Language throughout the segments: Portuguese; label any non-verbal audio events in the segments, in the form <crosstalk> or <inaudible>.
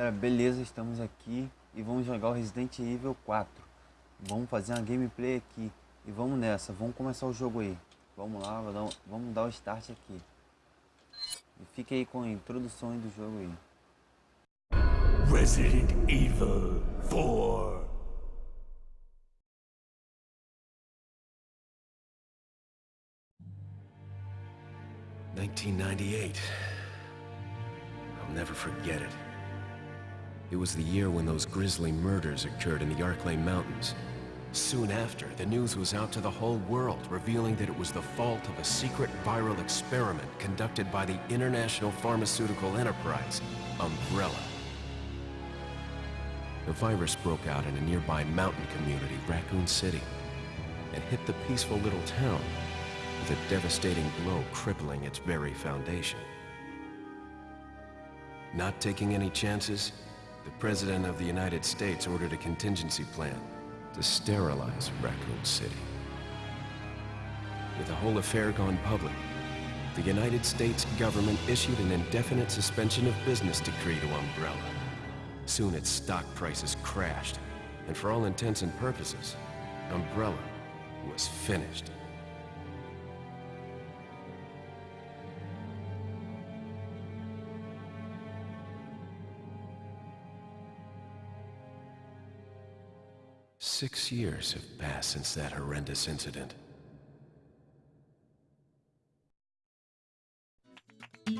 Galera, beleza, estamos aqui e vamos jogar o Resident Evil 4. Vamos fazer uma gameplay aqui e vamos nessa, vamos começar o jogo aí. Vamos lá, vamos dar o start aqui. E aí com a introdução do jogo aí. Resident Evil 4 1998. I'll never forget it. It was the year when those grisly murders occurred in the Arklay Mountains. Soon after, the news was out to the whole world, revealing that it was the fault of a secret viral experiment conducted by the international pharmaceutical enterprise, Umbrella. The virus broke out in a nearby mountain community, Raccoon City, and hit the peaceful little town with a devastating blow crippling its very foundation. Not taking any chances, the President of the United States ordered a contingency plan to sterilize Raccoon City. With the whole affair gone public, the United States government issued an indefinite suspension of business decree to Umbrella. Soon its stock prices crashed, and for all intents and purposes, Umbrella was finished. Six years have passed since that horrendous incident. I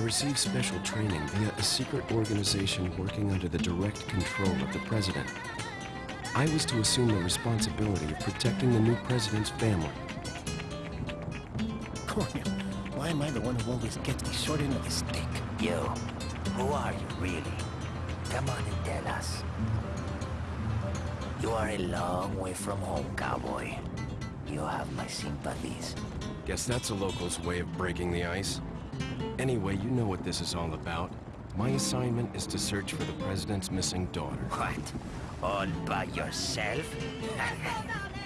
received special training via a secret organization working under the direct control of the president. I was to assume the responsibility of protecting the new president's family. Cornel, why am I the one who always gets the short end of the stick? You, who are you really? Come on and tell us. You are a long way from home, cowboy. You have my sympathies. Guess that's a local's way of breaking the ice. Anyway, you know what this is all about. My assignment is to search for the President's missing daughter. What? All by yourself?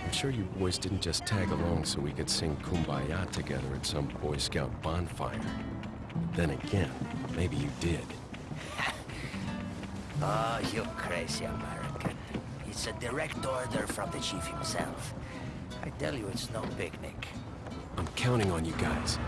I'm sure you boys didn't just tag along so we could sing Kumbaya together at some Boy Scout bonfire. Then again, maybe you did. <laughs> Ah, oh, you crazy American. It's a direct order from the chief himself. I tell you, it's no picnic. I'm counting on you guys.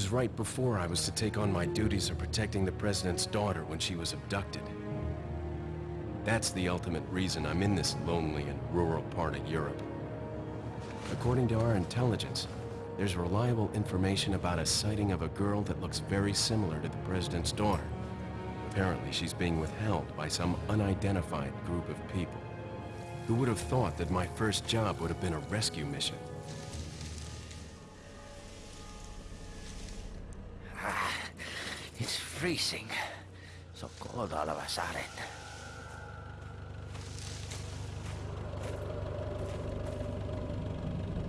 Was right before I was to take on my duties of protecting the President's daughter when she was abducted. That's the ultimate reason I'm in this lonely and rural part of Europe. According to our intelligence, there's reliable information about a sighting of a girl that looks very similar to the President's daughter. Apparently, she's being withheld by some unidentified group of people. Who would have thought that my first job would have been a rescue mission? It's freezing. So cold all of a sudden.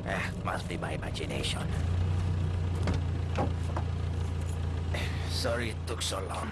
Eh, must be my imagination. Sorry it took so long.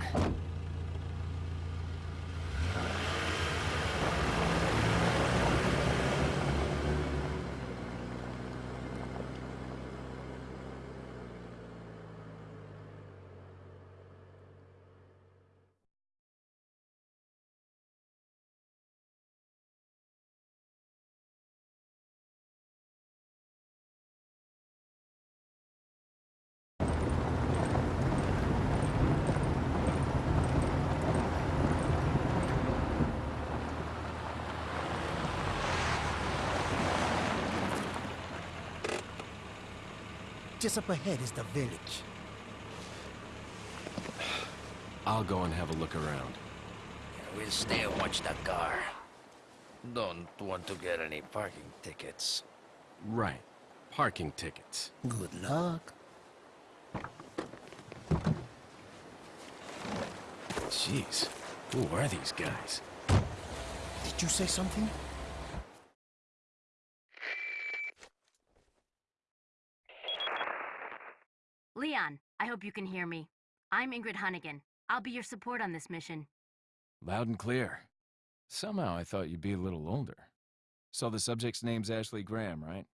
Just up ahead is the village. I'll go and have a look around. We'll stay and watch the car. Don't want to get any parking tickets. Right. Parking tickets. Good luck. Jeez. Who are these guys? Did you say something? I hope you can hear me. I'm Ingrid Hunnigan. I'll be your support on this mission. Loud and clear. Somehow I thought you'd be a little older. So the subject's name's Ashley Graham, right?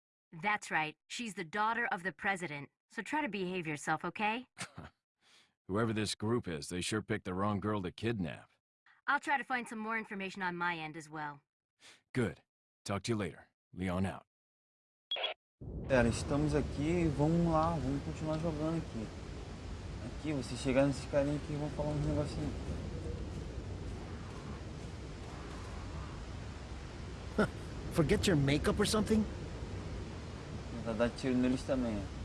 That's right. She's the daughter of the president. So try to behave yourself, okay? <laughs> Whoever this group is, they sure picked the wrong girl to kidnap. I'll try to find some more information on my end as well. Good. Talk to you later. Leon out. Galera, estamos aqui e vamos lá, vamos continuar jogando aqui. Aqui, vocês chegaram nesses carinha aqui e vão falar uns negocinhos. <laughs> Forget your makeup or something? Tentar dar tiro neles também, ó.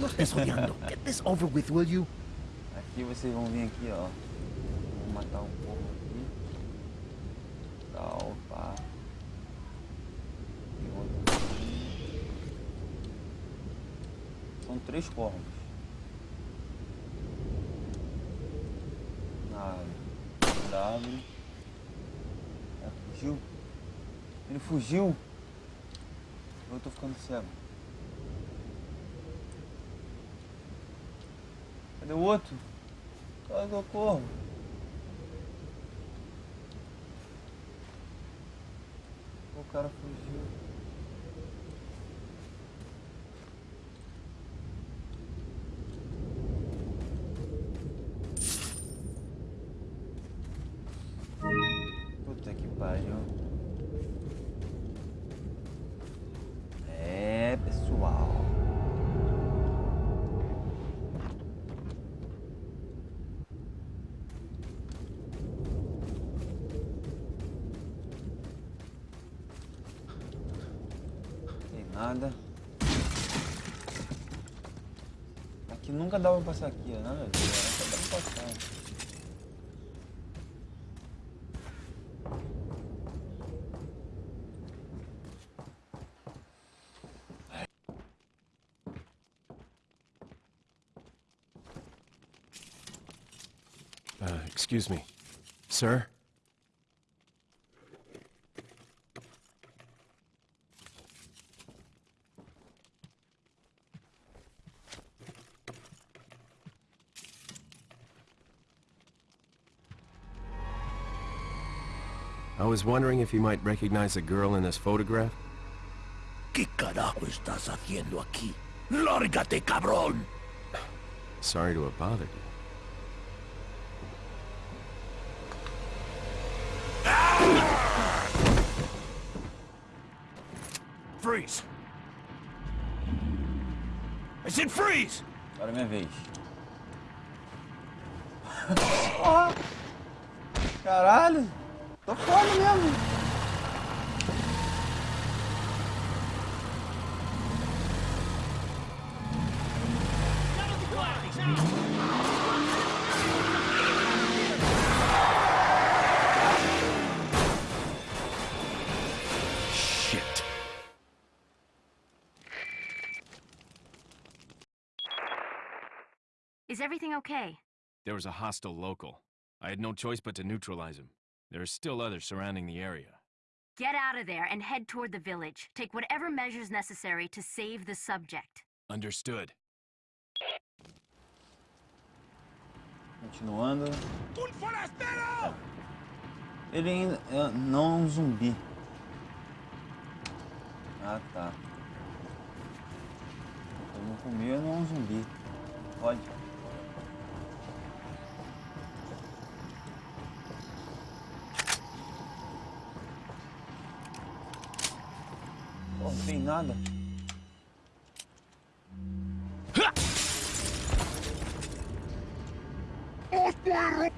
No estés odiando. Get this over with, will you? Aqui vocês vão vir aqui, ó. Vou matar um povo aqui. Tal, pá. E outro aqui. São três corvos. Na W. É, fugiu. Ele fugiu. Eu tô ficando cego. Cadê o outro? Cadê o corvo? O cara fugiu. Aqui nunca dava pra passar aqui. Nada a ver. Nunca dava pra passar. Uh, excuse me. Sir? Was wondering if you might recognize the girl in this photograph? ¿Qué carajo estás haciendo aquí? ¡Lárgate, cabrón! Sorry to have bothered you. Freeze! I said freeze! Agora é minha vez. Ó! Ah, Caralho! Tô foda mesmo! Shit. Is everything okay? There was a hostile local. I had no choice but to neutralize him. There are still others surrounding the area. Get out of there and head toward the village. Take whatever measures necessary to save the subject. Understood. Continuando. Ele ainda é, não um zumbi. Ah tá. Eu não comi, não é um zumbi. Pode. Tem nada. Corre,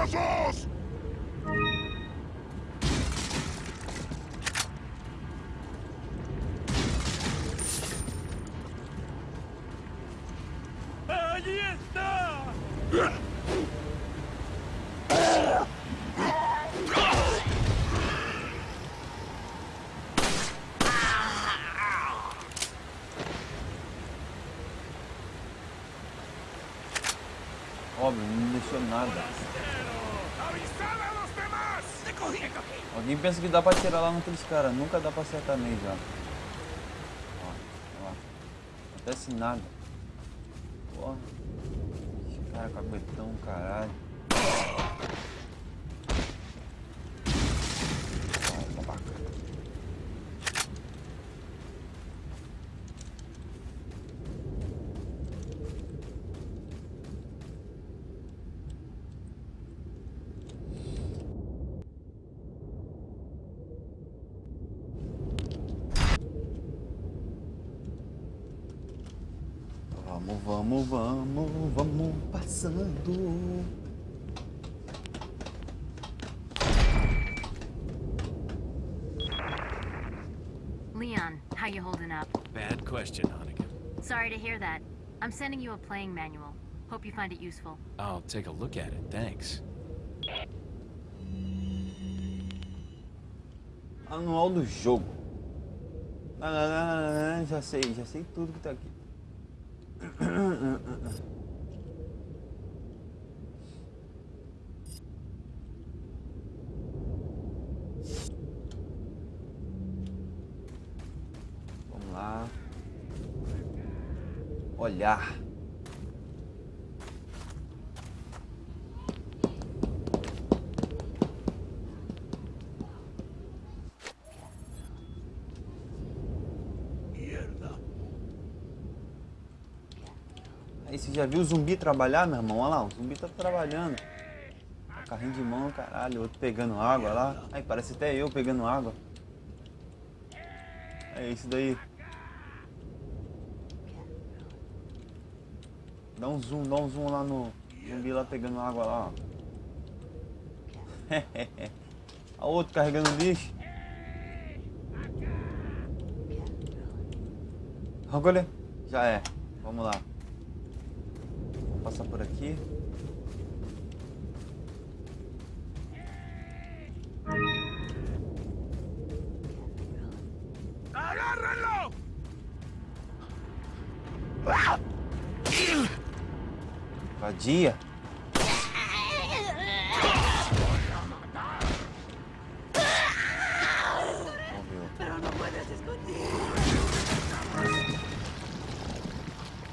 ¡Allí está! Alguém pensa que dá pra atirar lá naqueles caras. Nunca dá pra acertar neles já. Ó, ó. Não acontece nada. Porra. Esse cara caguetão, caralho. Ó, babaca. Vamos, vamos, vamos, vamos passando. Leon, how you holding up? Bad question, Hannigan. Sorry to hear that. I'm sending you a playing manual. Hope you find it useful. I'll take a look at it, thanks. Anual do jogo. Não, já sei, já sei tudo que tá aqui. Vamos lá. Olhar. Aí você já viu o zumbi trabalhar, meu irmão? Olha lá, o zumbi tá trabalhando. Carrinho de mão, caralho, outro pegando água lá. Aí parece até eu pegando água. É isso daí. Dá um zoom, dá um zoom lá no zumbi lá pegando água lá, ó. <laughs> A outro carregando lixo. Agora já é. Vamos lá. Passar por aqui. ¡Agárrenlo! Vadia.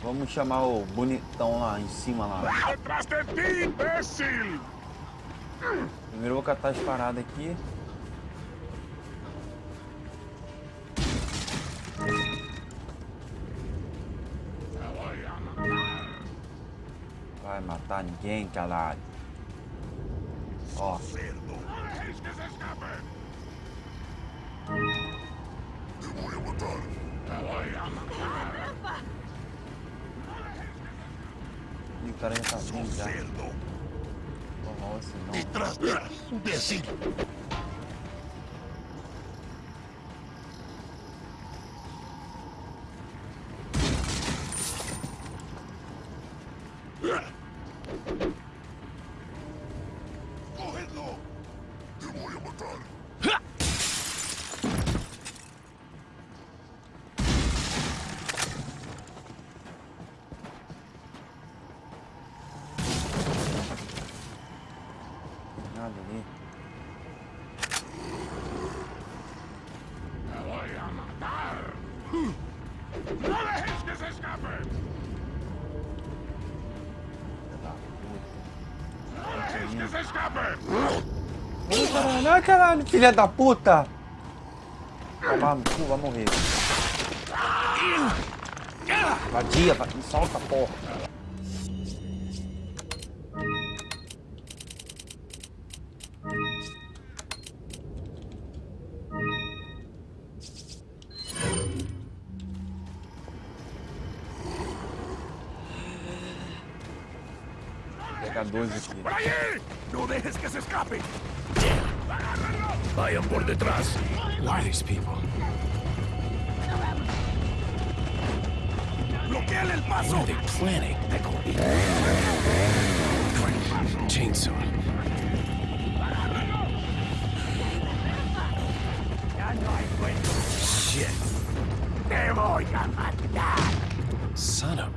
Vamos chamar o bonitão lá em cima lá. ¡Detrás de ti, imbécil! Primeiro eu vou catar as paradas aqui. Vai matar ninguém, caralho. Ó, ¡Cerdo! ¡No dejéis o cara já tá vindo já. Esse não. ¡Detrás de ti, imbécil! Ai, caralho, filha da puta! Vai tomar vai morrer. Vadia, va- me solta, porra. Vou pegar dois aqui. ¡No dejes que se escape! Vayan por detrás. Look at these people. ¡Bloqueale el paso! What are they planning? Chainsaw. Shit. ¡Te voy a matar! Son of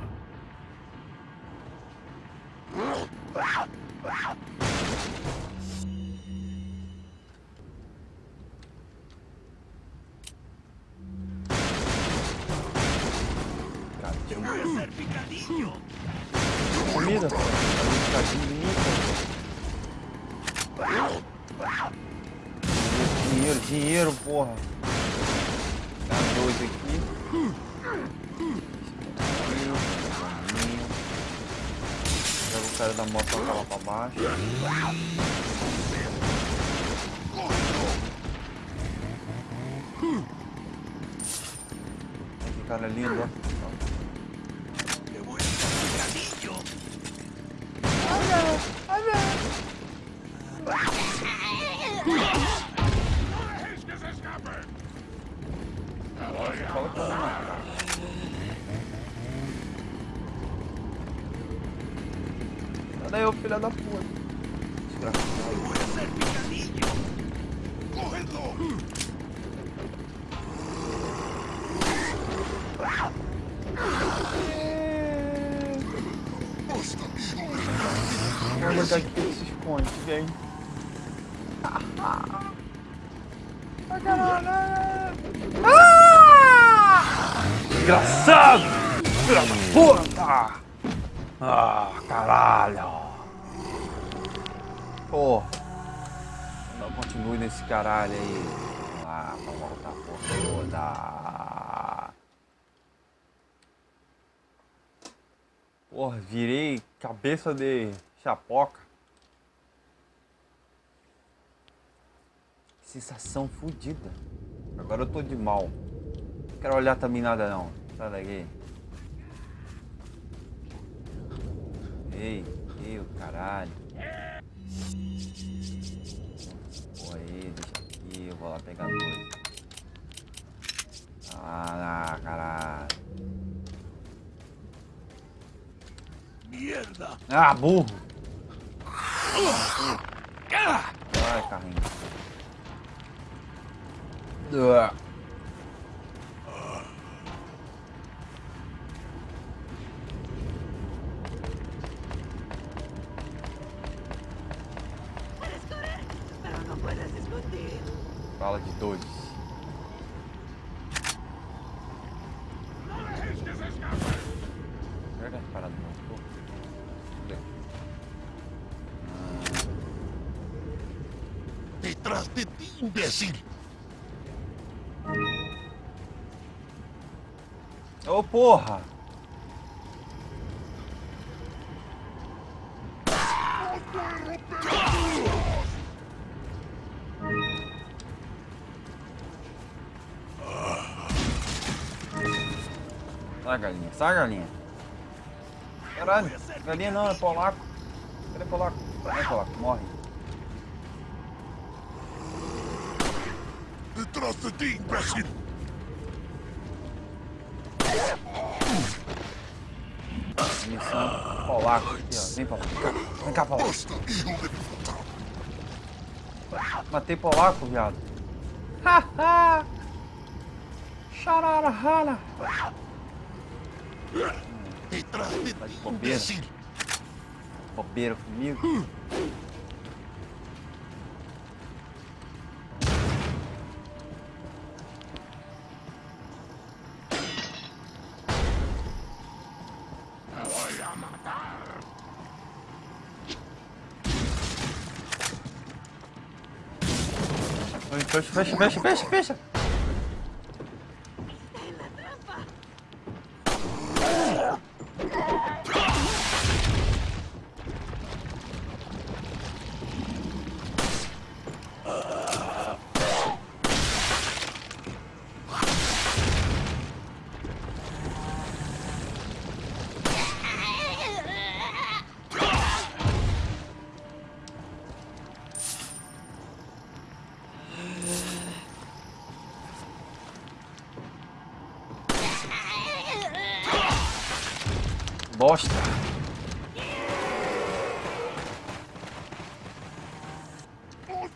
Comida. Tá pô. Dinheiro, dinheiro, porra. Dá dois aqui. Joga o cara da moto pra lá pra baixo. Que cara lindo, ó. ¡No dejes que se escape! Fala eu matar. Sai daí, ô filho da puta. Vamos aqui que ele se esconde, vem. Ah! Desgraçado! Filha da puta! Ah, caralho! Pô! Não continue nesse caralho aí. Vamos lá, pra voltar por toda. Porra, virei cabeça de chapoca. Sensação fodida. Agora eu tô de mal. Não quero olhar também nada não. Sai daqui. Ei, ei, o caralho. Porra aí, deixa aqui, eu vou lá pegar dois. Ah, caralho. ¡Mierda! Ah, burro! Vai, carrinho. Ah. Sai galinha, sai galinha. Caralho, galinha não, é polaco. Cadê polaco? Vai polaco, morre. ¡Detrás de ti, imbécil! Missão polaco aqui, ó. Vem. Vem cá, polaco. ¡Basta, hijo de! Matei polaco, viado. Haha! Chararahana! ¡Detrás de Tá de ti, bobeira. Bobeira comigo. Fecha, fecha, fecha, fecha, fecha.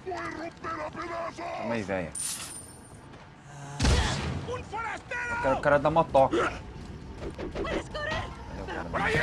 Calma aí, velho. Eu quero o cara da motoca. Cadê o cara da ¡Por allí!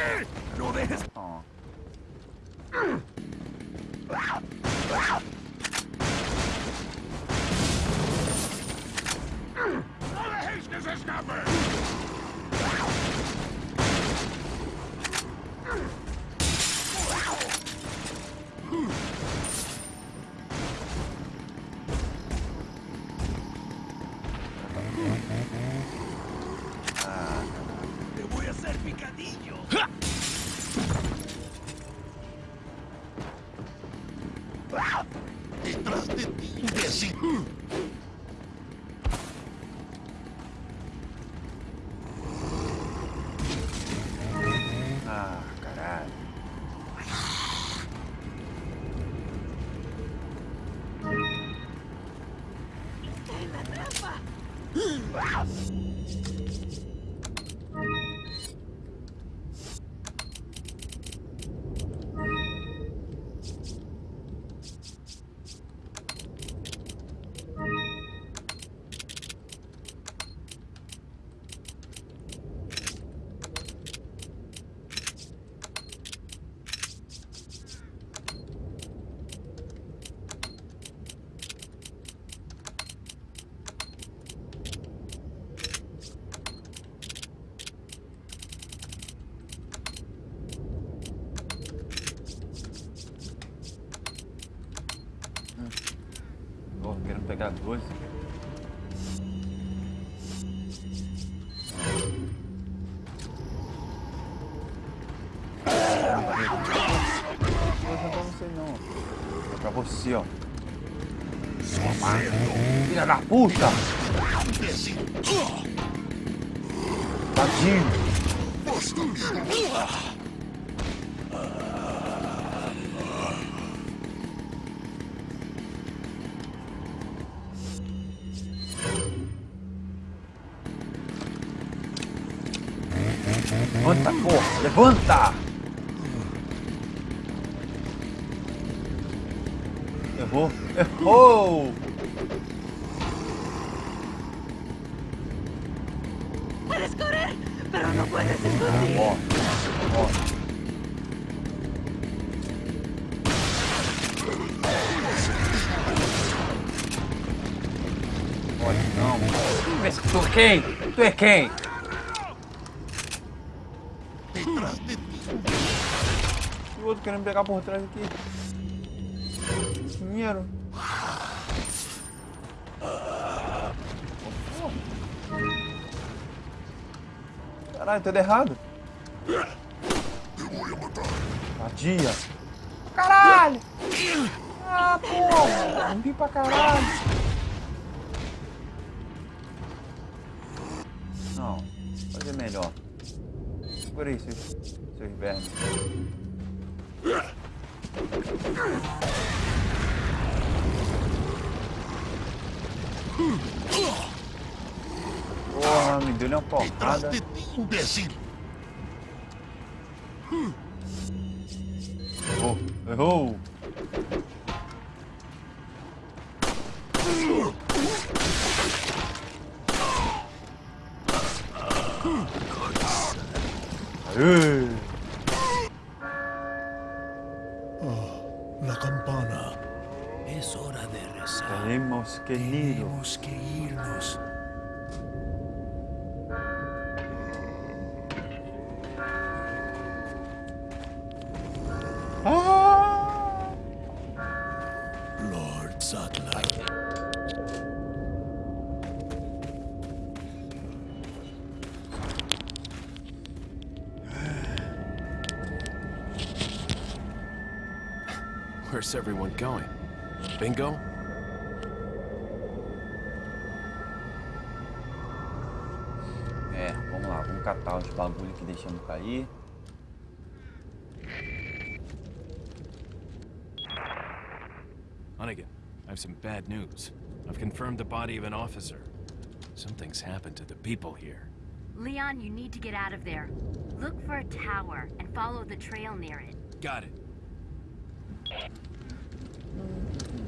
Não é pra não. É pra você, ó. Filha da puta! Tadinho! Não. Tu é quem? Tu é quem? E o outro querendo pegar por trás aqui. Dinheiro. Caralho, tudo errado. Vadia. Caralho! Ah, porra! Zumbi pra caralho! Segura aí, seus, vermes. Porra, me deu uma porrada. ¡Detrás de ti, imbécil! Errou, errou. Where's everyone going? Bingo? É, vamos lá, vamos catar os bagulho que deixamos cair. Hunnigan, I have some bad news. I've confirmed the body of an officer. Something's happened to the people here. Leon, you need to get out of there. Look for a tower and follow the trail near it. Got it. Mm.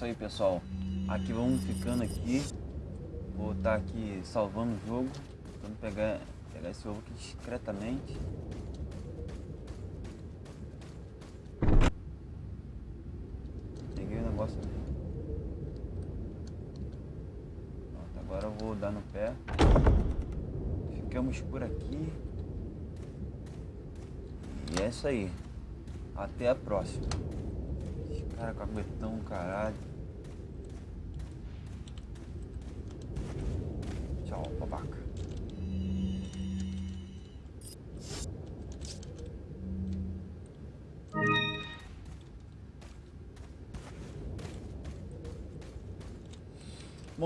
Isso aí, pessoal. Aqui vamos ficando aqui. Vou estar aqui salvando o jogo. Tentando pegar, pegar esse ovo aqui discretamente. Peguei o negócio ali. Pronto, agora eu vou dar no pé. Ficamos por aqui. E é isso aí. Até a próxima. Cara caguetão, caralho.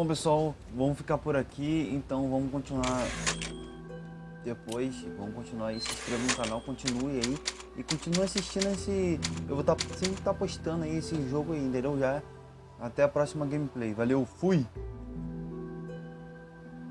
Bom, pessoal, vamos ficar por aqui. Então, vamos continuar depois. Vamos continuar aí. Se inscreva no canal, continue aí. E continue assistindo esse... Eu vou tá, sempre estar postando aí esse jogo aí, entendeu? Já. Até a próxima gameplay. Valeu, fui!